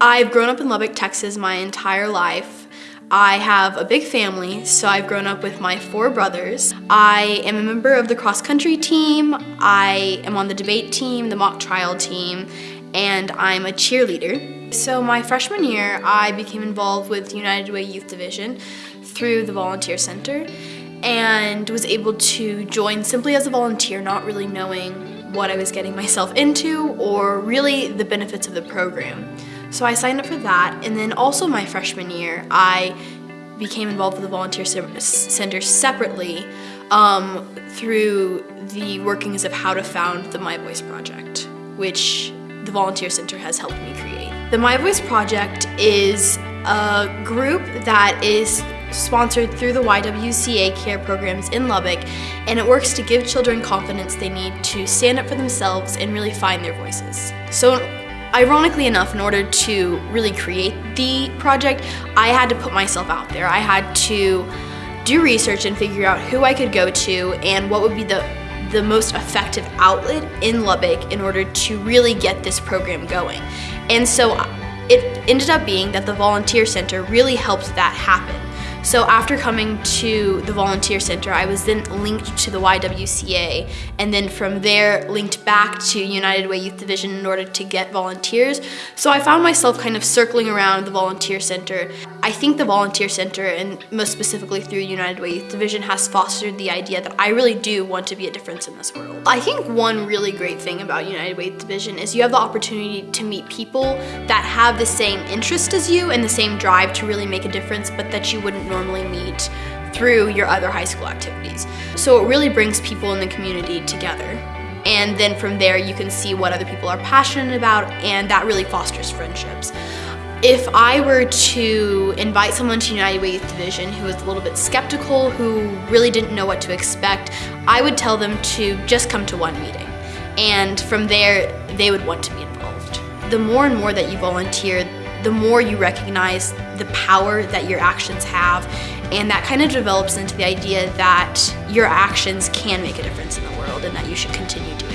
I've grown up in Lubbock, Texas my entire life. I have a big family, so I've grown up with my four brothers. I am a member of the cross country team, I am on the debate team, the mock trial team, and I'm a cheerleader. So my freshman year, I became involved with United Way Youth Division through the Volunteer Center and was able to join simply as a volunteer, not really knowing what I was getting myself into or really the benefits of the program. So I signed up for that, and then also my freshman year, I became involved with the Volunteer Center separately um, through the workings of how to found the My Voice Project, which the Volunteer Center has helped me create. The My Voice Project is a group that is sponsored through the YWCA CARE programs in Lubbock, and it works to give children confidence they need to stand up for themselves and really find their voices. So Ironically enough, in order to really create the project, I had to put myself out there. I had to do research and figure out who I could go to and what would be the the most effective outlet in Lubbock in order to really get this program going. And so it ended up being that the Volunteer Center really helped that happen. So after coming to the Volunteer Center, I was then linked to the YWCA, and then from there linked back to United Way Youth Division in order to get volunteers. So I found myself kind of circling around the Volunteer Center. I think the Volunteer Center, and most specifically through United Way Youth Division, has fostered the idea that I really do want to be a difference in this world. I think one really great thing about United Way Youth Division is you have the opportunity to meet people that have the same interest as you and the same drive to really make a difference, but that you wouldn't normally meet through your other high school activities. So it really brings people in the community together. And then from there, you can see what other people are passionate about, and that really fosters friendships. If I were to invite someone to United Way Youth Division who was a little bit skeptical, who really didn't know what to expect, I would tell them to just come to one meeting. And from there, they would want to be involved. The more and more that you volunteer, the more you recognize the power that your actions have and that kind of develops into the idea that your actions can make a difference in the world and that you should continue to